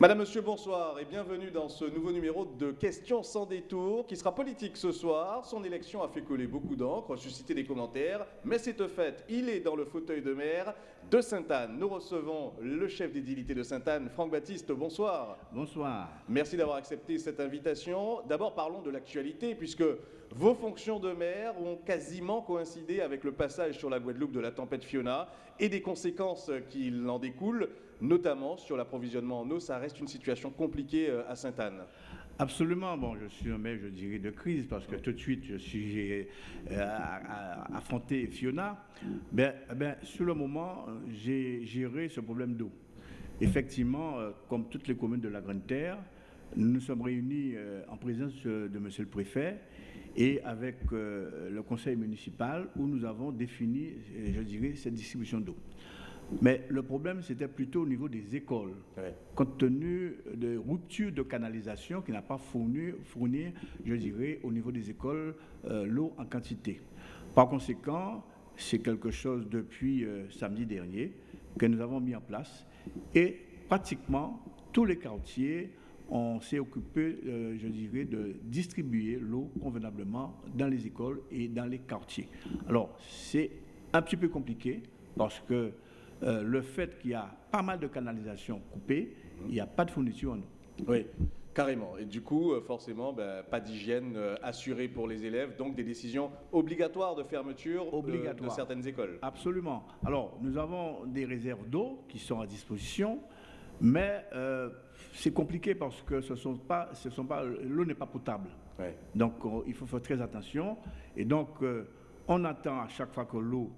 Madame, Monsieur, bonsoir et bienvenue dans ce nouveau numéro de Questions sans détour qui sera politique ce soir. Son élection a fait coller beaucoup d'encre, susciter des commentaires, mais c'est fait, il est dans le fauteuil de maire de Sainte-Anne. Nous recevons le chef d'édilité de Sainte-Anne, Franck Baptiste. Bonsoir. Bonsoir. Merci d'avoir accepté cette invitation. D'abord, parlons de l'actualité, puisque vos fonctions de maire ont quasiment coïncidé avec le passage sur la Guadeloupe de la tempête Fiona et des conséquences qui en découlent, notamment sur l'approvisionnement en eau. Ça reste une situation compliquée euh, à Sainte-Anne. Absolument. Bon, je suis un maire, je dirais, de crise parce que tout de suite, je suis j'ai euh, affronté Fiona. Ben, ben, sur le moment, j'ai géré ce problème d'eau. Effectivement, euh, comme toutes les communes de la Grande Terre, nous nous sommes réunis en présence de Monsieur le Préfet et avec le conseil municipal où nous avons défini, je dirais, cette distribution d'eau. Mais le problème, c'était plutôt au niveau des écoles, compte tenu de ruptures de canalisation qui n'a pas fourni, fourni, je dirais, au niveau des écoles, euh, l'eau en quantité. Par conséquent, c'est quelque chose depuis euh, samedi dernier que nous avons mis en place et pratiquement tous les quartiers on s'est occupé, euh, je dirais, de distribuer l'eau convenablement dans les écoles et dans les quartiers. Alors, c'est un petit peu compliqué parce que euh, le fait qu'il y a pas mal de canalisations coupées, il n'y a pas de fourniture en eau. Oui. Carrément. Et du coup, euh, forcément, ben, pas d'hygiène assurée pour les élèves, donc des décisions obligatoires de fermeture de certaines écoles. Absolument. Alors, nous avons des réserves d'eau qui sont à disposition, mais c'est compliqué parce que ce sont pas, ce sont pas, l'eau n'est pas potable. Donc, il faut faire très attention. Et donc, on attend à chaque fois que l'eau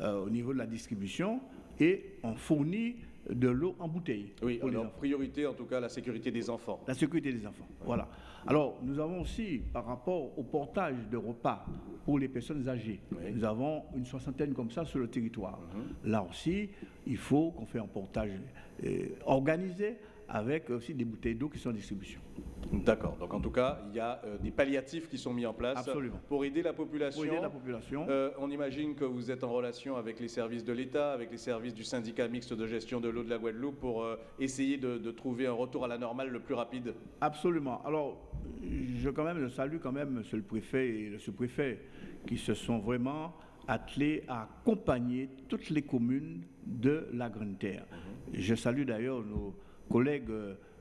euh, au niveau de la distribution et on fournit de l'eau en bouteille. Oui, alors priorité en tout cas la sécurité des enfants. La sécurité des enfants, voilà. Alors nous avons aussi par rapport au portage de repas pour les personnes âgées, nous avons une soixantaine comme ça sur le territoire. Mhm. Là aussi, il faut qu'on fait un portage euh, organisé avec aussi des bouteilles d'eau qui sont en distribution. D'accord. Donc en tout cas, il y a euh, des palliatifs qui sont mis en place pour aider la population. Pour aider la population. Euh, on imagine que vous êtes en relation avec les services de l'État, avec les services du syndicat mixte de gestion de l'eau de la Guadeloupe pour euh, essayer de, trouver un retour à la normale le plus rapide. Absolument. Alors, je quand même, je salue quand même Monsieur le Préfet et le sous-préfet qui se sont vraiment attelés à accompagner toutes les communes de la Grande Terre. Mhm. Je salue d'ailleurs nos collègues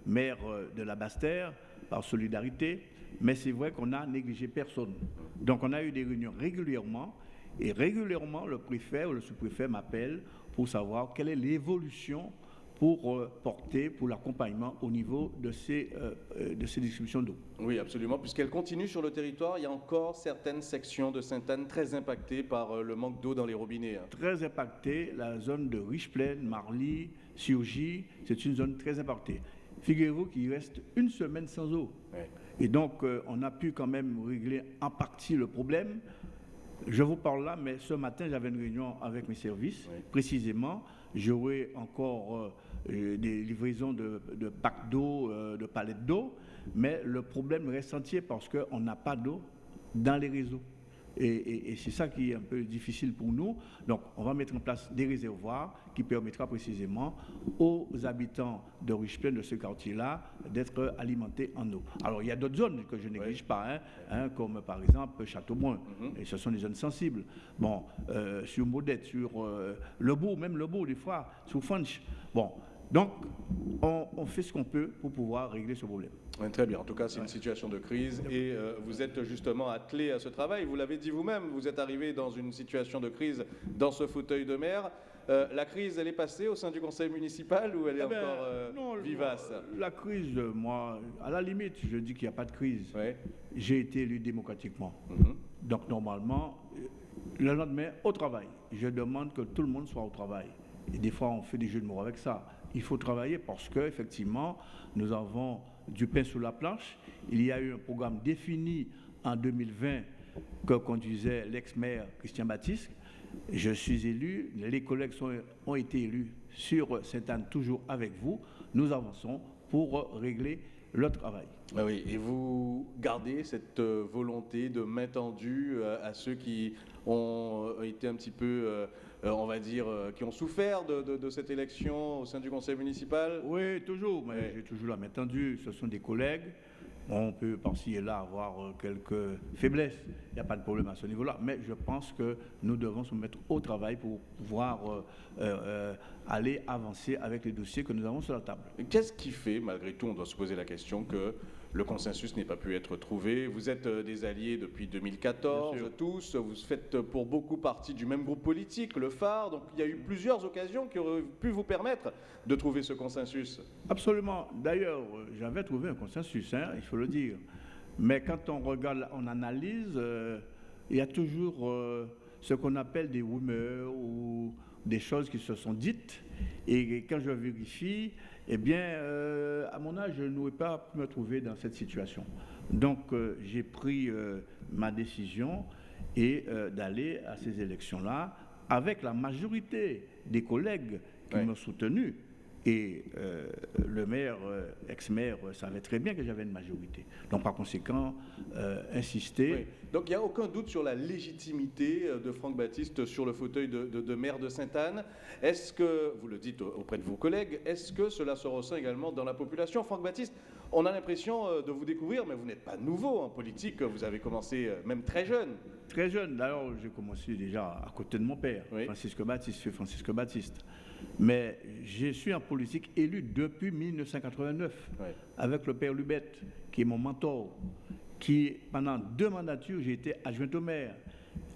maires de la Basse-Terre par solidarité, mais c'est vrai qu'on a négligé personne. Donc on a eu des réunions régulièrement, et régulièrement le préfet ou le sous-préfet m'appelle pour savoir quelle est l'évolution pour euh, porter, pour l'accompagnement au niveau de ces, euh, euh, de ces distributions d'eau. Oui, absolument, puisqu'elle continue sur le territoire. Il y a encore certaines sections de Sainte-Anne très impactées par le manque d'eau dans les robinets. Hein. Très impactées. La zone de Riche-Plaine, Marly, Surgy, c'est une zone très impactée. Figurez-vous qu'il reste une semaine sans eau. Et donc, euh, on a pu quand même régler en partie le problème. Je vous parle là, mais ce matin, j'avais une réunion avec mes services. Précisément, j'aurai encore euh, euh, des livraisons de, packs d'eau, de palettes d'eau, mais le problème reste entier parce qu'on n'a pas d'eau dans les réseaux. Et, c'est ça qui est un peu difficile pour nous. Donc, on va mettre en place des réservoirs qui permettra précisément aux habitants de Richeplein, de ce quartier-là, d'être alimentés en eau. Alors, il y a d'autres zones que je néglige pas, hein, hein, comme par exemple Châteaubrun. Mm-hmm. Et ce sont des zones sensibles. Bon, euh, sur Modette, sur euh, Le Beau, même Le Beau, des fois, sur Funch. Bon, donc, on, fait ce qu'on peut pour pouvoir régler ce problème. Très bien. En tout cas, c'est une situation de crise et euh, vous êtes justement attelé à ce travail. Vous l'avez dit vous-même, vous êtes arrivé dans une situation de crise dans ce fauteuil de maire. Euh, la crise, elle est passée au sein du conseil municipal ou elle est eh ben, encore euh, vivace? La crise, moi, à la limite, je dis qu'il n'y a pas de crise. J'ai été élu démocratiquement. Mhm. Donc, normalement, le lendemain, au travail. Je demande que tout le monde soit au travail. Et des fois, on fait des jeux de mots avec ça il faut travailler parce qu'effectivement, nous avons du pain sur la planche. Il y a eu un programme défini en 2020 que conduisait l'ex-maire Christian Baptiste. Je suis élu, les collègues ont été élus sur Sainte-Anne, toujours avec vous. Nous avançons pour régler le travail. Ah oui, et vous gardez cette euh, volonté de main tendue euh, à ceux qui ont été un petit peu on va dire, qui ont souffert de, cette élection au sein du conseil municipal? Oui, toujours, mais j'ai toujours la main tendue. Ce sont des collègues. On peut par-ci et là avoir euh, quelques faiblesses. Il n'y a pas de problème à ce niveau-là. Mais je pense que nous devons se mettre au travail pour pouvoir euh, euh, aller avancer avec les dossiers que nous avons sur la table. Qu'est-ce qui fait, malgré tout, on doit se poser la question que le consensus n'ait pas pu être trouvé. Vous êtes euh, des alliés depuis 2014, tous. Vous faites pour beaucoup partie du même groupe politique, le phare. Donc il y a eu plusieurs occasions qui auraient pu vous permettre de trouver ce consensus. Absolument. D'ailleurs, j'avais trouvé un consensus, hein, il faut le dire. Mais quand on regarde, on analyse, euh, il y a toujours euh, ce qu'on appelle des rumeurs ou des choses qui se sont dites. Et quand je vérifie, eh bien, euh, à mon âge, je n'aurais pas pu me trouver dans cette situation. Donc, euh, j'ai pris euh, ma décision et d'aller à ces élections-là avec la majorité des collègues qui m'ont soutenu. Et euh, le maire, euh, ex-maire, savait très bien que j'avais une majorité. Donc, par conséquent, euh, insister. Donc, il n'y a aucun doute sur la légitimité de Franck Baptiste sur le fauteuil de, maire de Sainte-Anne. Est-ce que, vous le dites auprès de vos collègues, est-ce que cela se ressent également dans la population? Franck Baptiste, on a l'impression de vous découvrir, mais vous n'êtes pas nouveau en politique. Vous avez commencé même très jeune. Très jeune. D'ailleurs, j'ai commencé déjà à côté de mon père, Francisque Baptiste, Francisque Baptiste. Mais je suis en politique élu depuis 1989 avec le père Lubette, qui est mon mentor, qui, pendant deux mandatures, j'ai été adjoint au maire.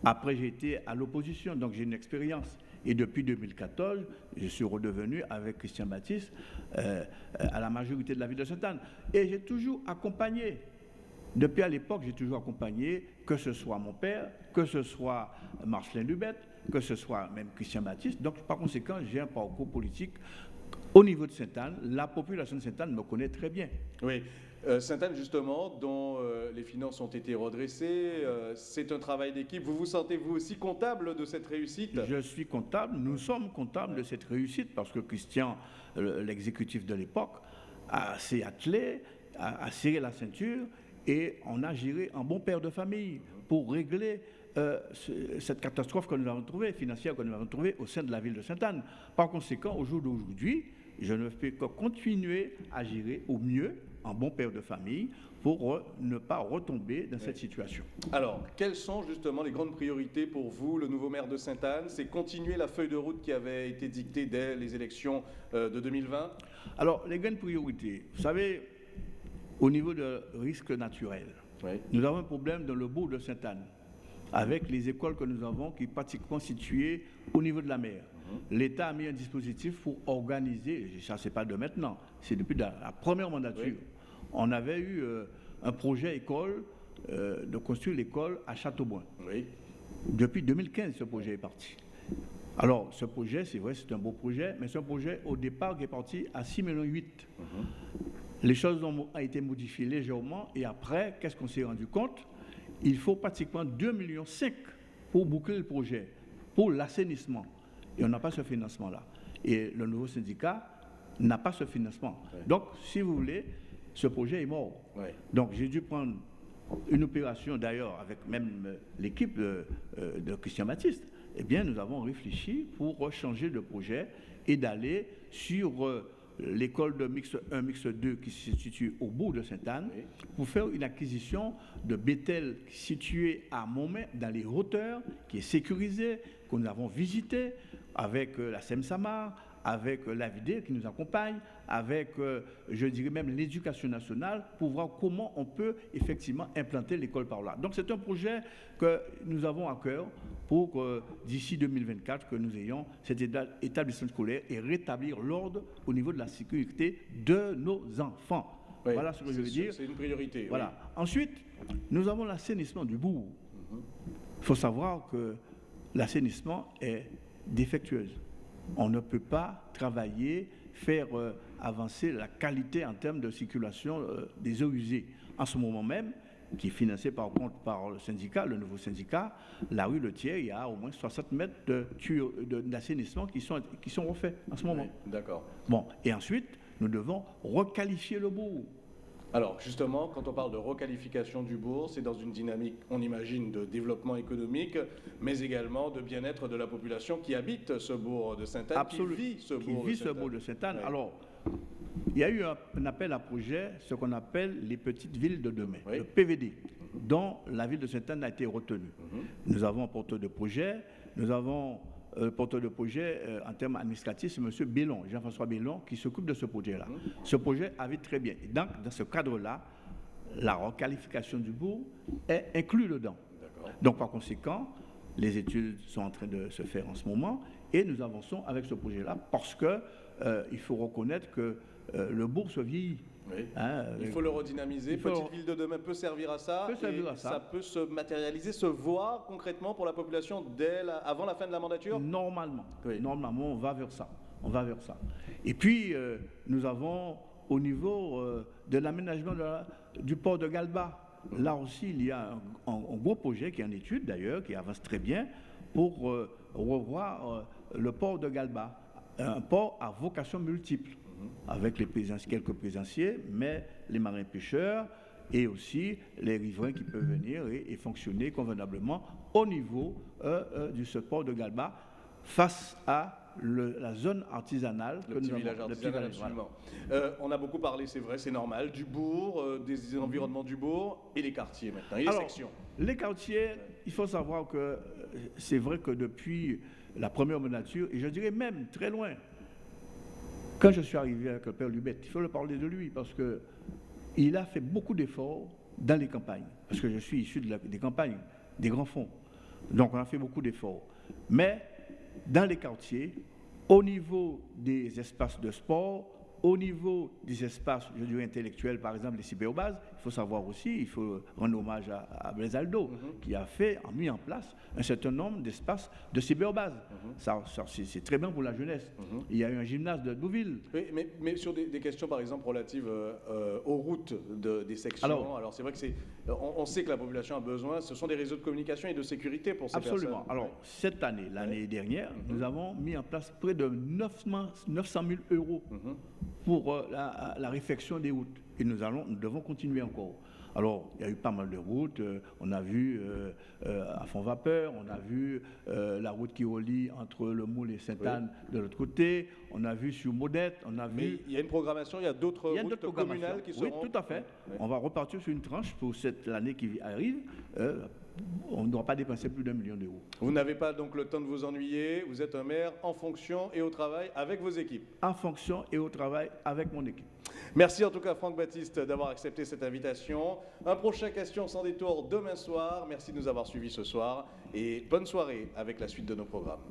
Après, j'ai été à l'opposition, donc j'ai une expérience. Et depuis 2014, je suis redevenu avec Christian Baptiste euh, à la majorité de la ville de Sainte-Anne. Et j'ai toujours accompagné. Depuis à l'époque, j'ai toujours accompagné, que ce soit mon père, que ce soit Marcelin Lubette, que ce soit même Christian Baptiste. Donc, par conséquent, j'ai un parcours politique au niveau de Sainte-Anne. La population de Sainte-Anne me connaît très bien. Oui. Euh, Sainte-Anne, justement, dont euh, les finances ont été redressées, euh, c'est un travail d'équipe. Vous vous sentez, vous aussi, comptable de cette réussite? Je suis comptable, nous sommes comptables de cette réussite parce que Christian, l'exécutif de l'époque, s'est attelé, a, a serré la ceinture et on a géré un bon père de famille pour régler euh, cette catastrophe que nous avons trouvée, financière que nous avons trouvée au sein de la ville de Sainte-Anne. Par conséquent, au jour d'aujourd'hui, je ne fais que continuer à gérer au mieux, en bon père de famille, pour ne pas retomber dans cette situation. Alors, quelles sont justement les grandes priorités pour vous, le nouveau maire de Sainte-Anne? C'est continuer la feuille de route qui avait été dictée dès les élections euh, de 2020 Alors, les grandes priorités, vous savez, au niveau de risque naturel, nous avons un problème dans le bourg de Sainte-Anne avec les écoles que nous avons qui sont pratiquement situées au niveau de la mer. Mhm. L'État a mis un dispositif pour organiser, ça c'est pas de maintenant, c'est depuis la, première mandature. On avait eu euh, un projet école, euh, de construire l'école à Châteauboin. Depuis 2015, ce projet est parti. Alors, ce projet, c'est vrai, c'est un beau projet, mais c'est un projet au départ qui est parti à 6,8 millions. Mhm. Les choses ont, ont été modifiées légèrement et après, qu'est-ce qu'on s'est rendu compte? Il faut pratiquement 2,5 millions pour boucler le projet, pour l'assainissement. Et on n'a pas ce financement-là. Et le nouveau syndicat n'a pas ce financement. Donc, si vous voulez, ce projet est mort. Donc, j'ai dû prendre une opération, d'ailleurs, avec même euh, l'équipe de, euh, de, Christian Baptiste. Eh bien, nous avons réfléchi pour changer de projet et d'aller sur euh, l'école de mix 1, mix 2 qui se situe au bout de Sainte-Anne, pour faire une acquisition de Bethel situé à Montmet, dans les hauteurs, qui est sécurisé, que nous avons visité avec euh, la SEMSAMA, avec euh, la vidéo qui nous accompagne, avec, euh, je dirais même, l'éducation nationale, pour voir comment on peut effectivement implanter l'école par là. Donc c'est un projet que nous avons à cœur pour que d'ici 2024, que nous ayons cet établissement scolaire et rétablir l'ordre au niveau de la sécurité de nos enfants. voilà ce que je veux dire. C'est une priorité. Voilà. Ensuite, nous avons l'assainissement du bourg. Il faut savoir que l'assainissement est défectueuse on ne peut pas travailler, faire euh, avancer la qualité en termes de circulation euh, des eaux usées. En ce moment même, qui est financé par contre par le syndicat, le nouveau syndicat, la rue Le Thiers, il y a au moins 60 mètres d'assainissement qui sont, qui sont refaits en ce moment. D'accord. Bon, et ensuite, nous devons requalifier le bourg. Alors justement, quand on parle de requalification du bourg, c'est dans une dynamique, on imagine, de développement économique, mais également de bien-être de la population qui habite ce bourg de Sainte-Anne, qui vit ce qui bourg vit de ce bourg de Sainte-Anne. Alors, il y a eu un, un appel à projet, ce qu'on appelle les petites villes de demain, Oui. le PVD, dont la ville de Sainte-Anne a été retenue. Mhm. Nous avons un porteur de projet, nous avons euh, le porteur de projet euh, en termes administratifs, c'est M. Bellon, Jean-François Bellon, qui s'occupe de ce projet-là. Mhm. Ce projet avait très bien. Et donc, dans ce cadre-là, la requalification du bourg est inclue dedans. Donc, par conséquent, les études sont en train de se faire en ce moment et nous avançons avec ce projet-là parce que euh, il faut reconnaître que euh, le bourg se vieillit. Oui. hein, Il avec- faut le redynamiser. Il faut- Petite ville de demain peut servir à ça. Peut servir et à ça. peut se matérialiser, se voir concrètement pour la population dès la- avant la fin de la mandature. Normalement, Oui. normalement, on va vers ça. On va vers ça. Et puis, euh, nous avons au niveau euh, de l'aménagement la- du port de Galba, là aussi, il y a un, un- un gros projet qui est en étude d'ailleurs, qui avance très bien, pour euh, revoir euh, le port de Galba. Un port à vocation multiple, avec les plaisanciers, quelques plaisanciers, mais les marins pêcheurs et aussi les riverains qui peuvent venir et, et fonctionner convenablement au niveau euh, euh, du ce port de Galba face à le- la zone artisanale Le que petit nous village avons. le petit artisanal, absolument. Euh, on a beaucoup parlé, c'est vrai, c'est normal, du bourg, euh, des environnements du bourg et les quartiers maintenant, et les Alors, sections. Les quartiers, il faut savoir que euh, c'est vrai que depuis la première nature, et je dirais même très loin, quand je suis arrivé avec le père Lubet, il faut le parler de lui parce que il a fait beaucoup d'efforts dans les campagnes, parce que je suis issu des campagnes, des grands fonds. Donc on a fait beaucoup d'efforts. Mais dans les quartiers, au niveau des espaces de sport, au niveau des espaces, je dirais, intellectuels, par exemple les cyberbases, il faut savoir aussi, il faut rendre hommage à, à Blaise Aldo, qui a fait, a mis en place un certain nombre d'espaces de cyberbases. Ça, ça, c'est très bien pour la jeunesse. Il y a eu un gymnase de Deauville. Oui, mais, mais sur des, des questions, par exemple, relatives euh, euh, aux routes de- des sections, Alors- alors, c'est vrai que c'est, on, on sait que la population a besoin, ce sont des réseaux de communication et de sécurité pour ces Absolument. personnes. Alors, cette année, l'année dernière, nous avons mis en place près de 900 900 000 euros Mhm. Pour euh, la, la réfection des routes. Et nous, allons, nous devons continuer encore. Alors, il y a eu pas mal de routes. euh, on a vu euh, euh, à fond vapeur, on a vu la route qui relie entre le Moule et Sainte-Anne de l'autre côté. On a vu sur Modette, on a Mais vu. il y a une programmation, il y a d'autres routes communales qui seront... Oui, tout à fait. Oui. On va repartir sur une tranche pour cette année qui arrive. On ne doit pas dépenser plus d'un million d'euros. Vous n'avez pas donc le temps de vous ennuyer, vous êtes un maire en fonction et au travail avec vos équipes. En fonction et au travail avec mon équipe. Merci en tout cas Franck Baptiste d'avoir accepté cette invitation. Un prochain question sans détour demain soir. Merci de nous avoir suivis ce soir et bonne soirée avec la suite de nos programmes.